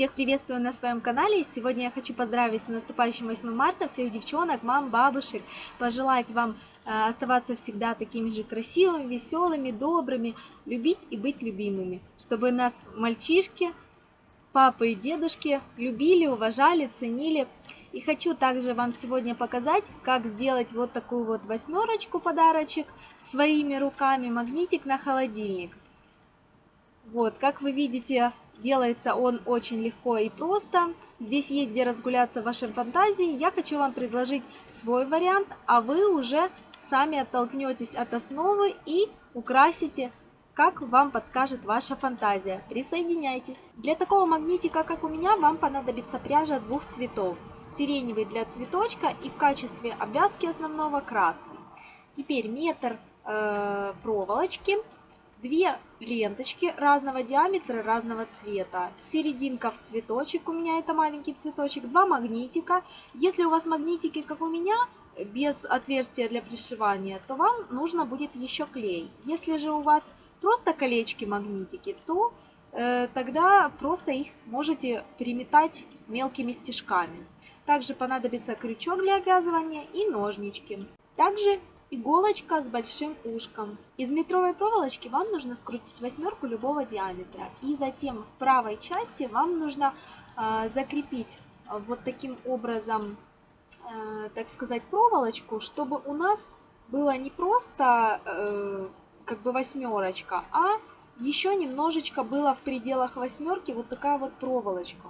Всех приветствую на своем канале. Сегодня я хочу поздравить с наступающим 8 марта всех девчонок, мам, бабушек, пожелать вам э, оставаться всегда такими же красивыми, веселыми, добрыми, любить и быть любимыми, чтобы нас мальчишки, папы и дедушки любили, уважали, ценили. И хочу также вам сегодня показать, как сделать вот такую вот восьмерочку подарочек своими руками, магнитик на холодильник. Вот, как вы видите, Делается он очень легко и просто. Здесь есть где разгуляться в вашей фантазии. Я хочу вам предложить свой вариант, а вы уже сами оттолкнетесь от основы и украсите, как вам подскажет ваша фантазия. Присоединяйтесь. Для такого магнитика, как у меня, вам понадобится пряжа двух цветов. Сиреневый для цветочка и в качестве обвязки основного красный. Теперь метр э, проволочки две ленточки разного диаметра, разного цвета, серединка в цветочек, у меня это маленький цветочек, два магнитика. Если у вас магнитики, как у меня, без отверстия для пришивания, то вам нужно будет еще клей. Если же у вас просто колечки магнитики, то э, тогда просто их можете приметать мелкими стежками. Также понадобится крючок для обвязывания и ножнички. Также Иголочка с большим ушком. Из метровой проволочки вам нужно скрутить восьмерку любого диаметра. И затем в правой части вам нужно э, закрепить вот таким образом, э, так сказать, проволочку, чтобы у нас было не просто э, как бы восьмерочка, а еще немножечко было в пределах восьмерки вот такая вот проволочка.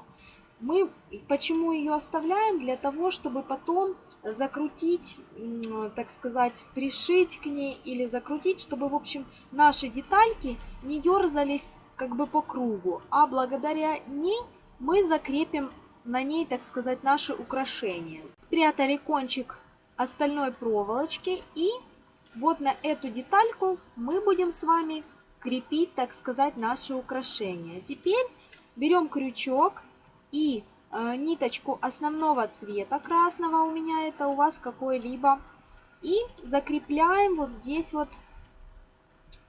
Мы почему ее оставляем? Для того, чтобы потом закрутить, так сказать, пришить к ней или закрутить, чтобы, в общем, наши детальки не дерзались как бы по кругу, а благодаря ней мы закрепим на ней, так сказать, наши украшения. Спрятали кончик остальной проволочки и вот на эту детальку мы будем с вами крепить, так сказать, наши украшения. Теперь берем крючок и э, ниточку основного цвета красного, у меня это у вас какой-либо, и закрепляем вот здесь вот,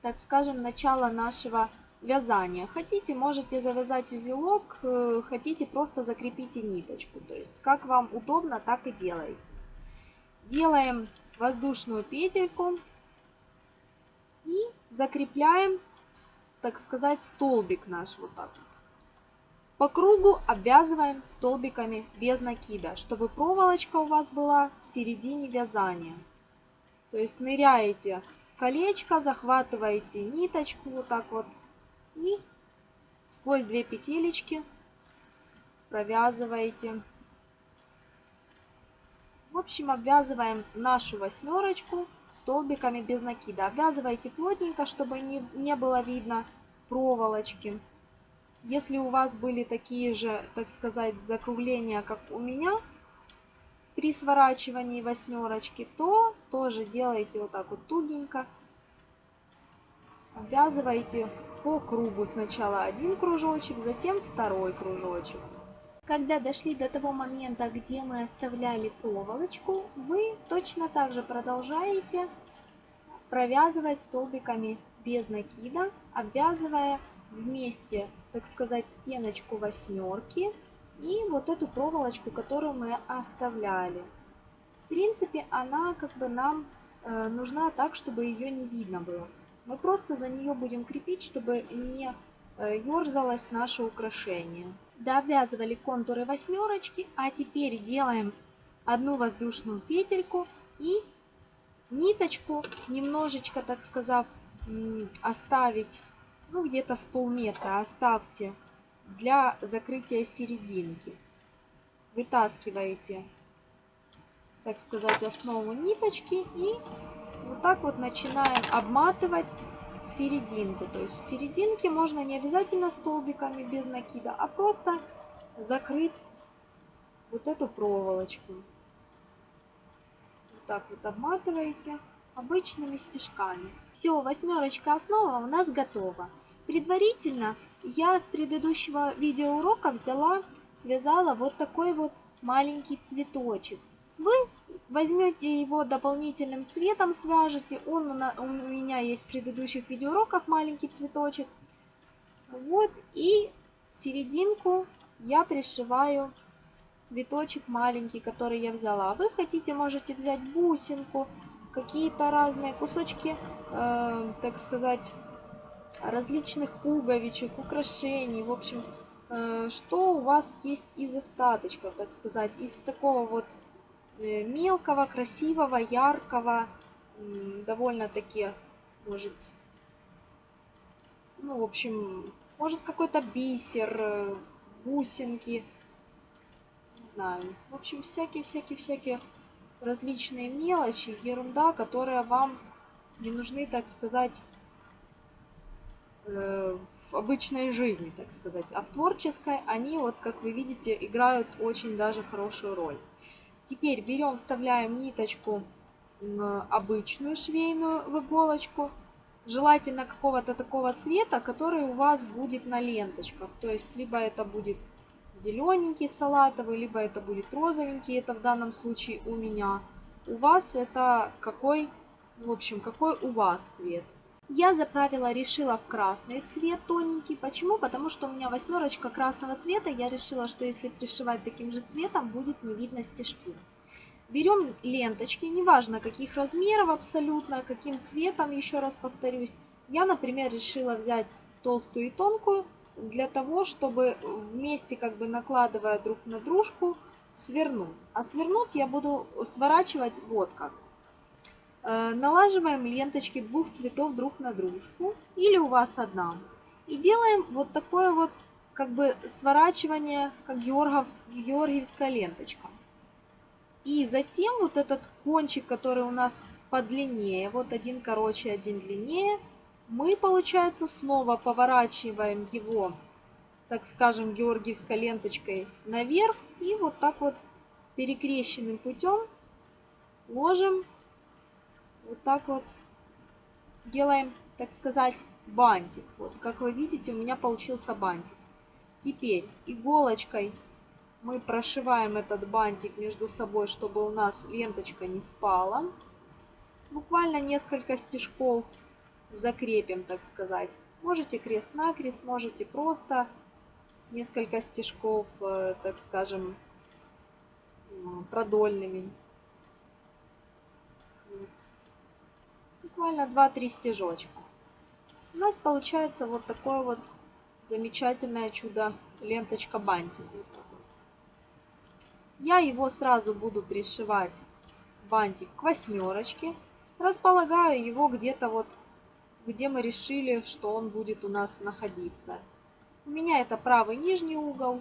так скажем, начало нашего вязания. Хотите, можете завязать узелок, э, хотите, просто закрепите ниточку. То есть, как вам удобно, так и делайте. Делаем воздушную петельку и закрепляем, так сказать, столбик наш вот так вот. По кругу обвязываем столбиками без накида, чтобы проволочка у вас была в середине вязания. То есть ныряете колечко, захватываете ниточку вот так вот и сквозь две петелечки провязываете. В общем, обвязываем нашу восьмерочку столбиками без накида. Обвязывайте плотненько, чтобы не, не было видно проволочки. Если у вас были такие же, так сказать, закругления, как у меня, при сворачивании восьмерочки, то тоже делайте вот так вот тугенько. Обвязывайте по кругу сначала один кружочек, затем второй кружочек. Когда дошли до того момента, где мы оставляли проволочку, вы точно так же продолжаете провязывать столбиками без накида, обвязывая вместе, так сказать, стеночку восьмерки и вот эту проволочку, которую мы оставляли. В принципе, она как бы нам э, нужна так, чтобы ее не видно было. Мы просто за нее будем крепить, чтобы не э, ерзалось наше украшение. Довязывали контуры восьмерочки, а теперь делаем одну воздушную петельку и ниточку немножечко, так сказав, оставить ну где-то с полметра оставьте для закрытия серединки. Вытаскиваете, так сказать, основу ниточки и вот так вот начинаем обматывать серединку. То есть в серединке можно не обязательно столбиками без накида, а просто закрыть вот эту проволочку. Вот так вот обматываете обычными стежками. Все, восьмерочка основа у нас готова. Предварительно я с предыдущего видеоурока взяла, связала вот такой вот маленький цветочек. Вы возьмете его дополнительным цветом, свяжете. Он у меня есть в предыдущих видеоуроках маленький цветочек. Вот и серединку я пришиваю цветочек маленький, который я взяла. Вы хотите, можете взять бусинку, какие-то разные кусочки, э, так сказать, различных пуговичек, украшений, в общем, э, что у вас есть из остаточков, так сказать, из такого вот э, мелкого, красивого, яркого, довольно-таки, может, ну, в общем, может какой-то бисер, э, бусинки, не знаю, в общем, всякие-всякие-всякие различные мелочи, ерунда, которая вам не нужны, так сказать, в обычной жизни, так сказать. А в творческой они, вот как вы видите, играют очень даже хорошую роль. Теперь берем, вставляем ниточку обычную швейную в иголочку. Желательно какого-то такого цвета, который у вас будет на ленточках. То есть, либо это будет зелененький салатовый, либо это будет розовенький, это в данном случае у меня. У вас это какой, в общем, какой у вас цвет. Я заправила, решила в красный цвет тоненький. Почему? Потому что у меня восьмерочка красного цвета. Я решила, что если пришивать таким же цветом, будет не видно стежки. Берем ленточки, неважно каких размеров абсолютно, каким цветом, еще раз повторюсь. Я, например, решила взять толстую и тонкую для того, чтобы вместе как бы накладывая друг на дружку свернуть. А свернуть я буду сворачивать вот как. Э, налаживаем ленточки двух цветов друг на дружку или у вас одна. И делаем вот такое вот как бы сворачивание, как георгиевская ленточка. И затем вот этот кончик, который у нас подлиннее, вот один короче, один длиннее, мы, получается, снова поворачиваем его, так скажем, георгиевской ленточкой наверх и вот так вот перекрещенным путем ложим, вот так вот делаем, так сказать, бантик. Вот, как вы видите, у меня получился бантик. Теперь иголочкой мы прошиваем этот бантик между собой, чтобы у нас ленточка не спала. Буквально несколько стежков закрепим, так сказать. Можете крест-накрест, можете просто несколько стежков, э, так скажем, продольными. Буквально 2-3 стежочка. У нас получается вот такое вот замечательное чудо ленточка бантик. Я его сразу буду пришивать бантик к восьмерочке. Располагаю его где-то вот где мы решили, что он будет у нас находиться. У меня это правый нижний угол.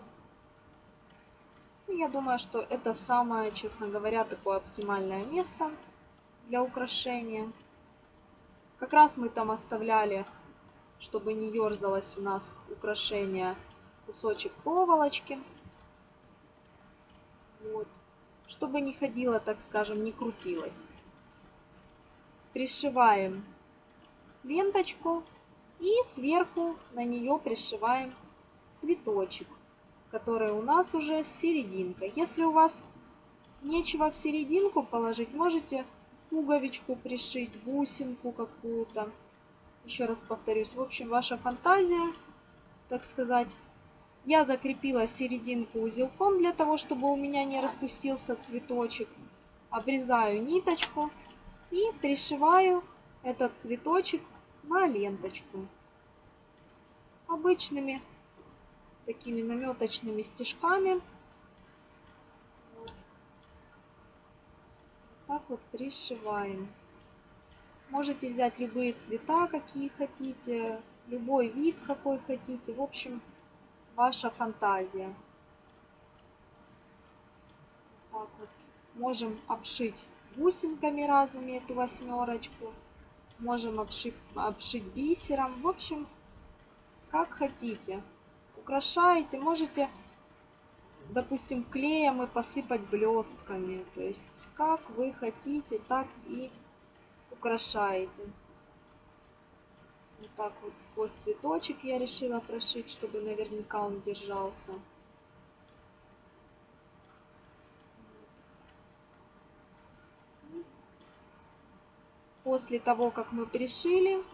Я думаю, что это самое, честно говоря, такое оптимальное место для украшения. Как раз мы там оставляли, чтобы не ерзалось у нас украшение, кусочек проволочки. Вот. Чтобы не ходило, так скажем, не крутилось. Пришиваем ленточку и сверху на нее пришиваем цветочек, который у нас уже с серединкой. Если у вас нечего в серединку положить, можете пуговичку пришить, бусинку какую-то. Еще раз повторюсь, в общем, ваша фантазия, так сказать. Я закрепила серединку узелком для того, чтобы у меня не распустился цветочек. Обрезаю ниточку и пришиваю этот цветочек на ленточку. Обычными такими наметочными стежками. Так вот пришиваем. Можете взять любые цвета, какие хотите, любой вид, какой хотите. В общем, ваша фантазия. Так вот. Можем обшить бусинками разными эту восьмерочку. Можем обшить, обшить бисером. В общем, как хотите. Украшаете. Можете, допустим, клеем и посыпать блестками. То есть, как вы хотите, так и украшаете. Вот так вот сквозь цветочек я решила прошить, чтобы наверняка он держался. после того, как мы пришили,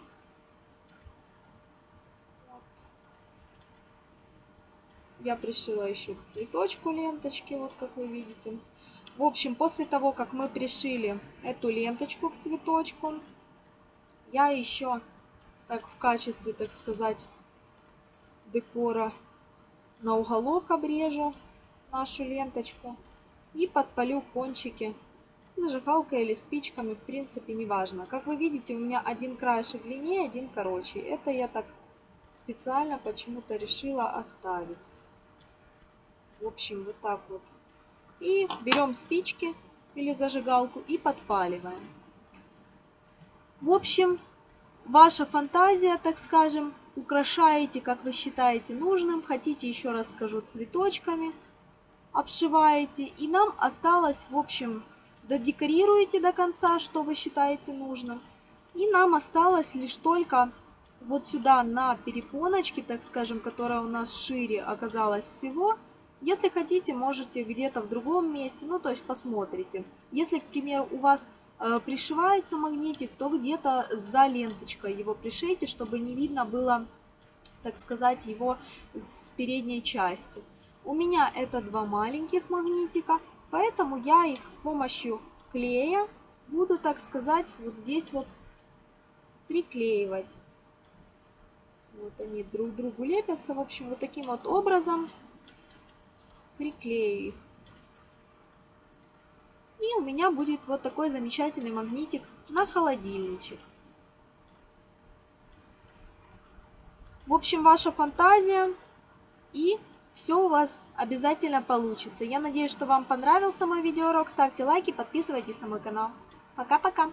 Я пришила еще к цветочку ленточки, вот как вы видите. В общем, после того, как мы пришили эту ленточку к цветочку, я еще, так в качестве, так сказать, декора на уголок обрежу нашу ленточку и подпалю кончики зажигалкой или спичками, в принципе, неважно. Как вы видите, у меня один краешек длиннее, один короче. Это я так специально почему-то решила оставить. В общем, вот так вот. И берем спички или зажигалку и подпаливаем. В общем, ваша фантазия, так скажем, украшаете, как вы считаете нужным. Хотите, еще раз скажу, цветочками обшиваете. И нам осталось, в общем, додекорируете до конца, что вы считаете нужным. И нам осталось лишь только вот сюда на перепоночке, так скажем, которая у нас шире оказалась всего. Если хотите, можете где-то в другом месте, ну то есть посмотрите. Если, к примеру, у вас э, пришивается магнитик, то где-то за ленточкой его пришейте, чтобы не видно было, так сказать, его с передней части. У меня это два маленьких магнитика, поэтому я их с помощью клея буду, так сказать, вот здесь вот приклеивать. Вот они друг к другу лепятся. В общем, вот таким вот образом приклею их. И у меня будет вот такой замечательный магнитик на холодильничек. В общем, ваша фантазия и все у вас обязательно получится. Я надеюсь, что вам понравился мой видеоурок. Ставьте лайки, подписывайтесь на мой канал. Пока-пока!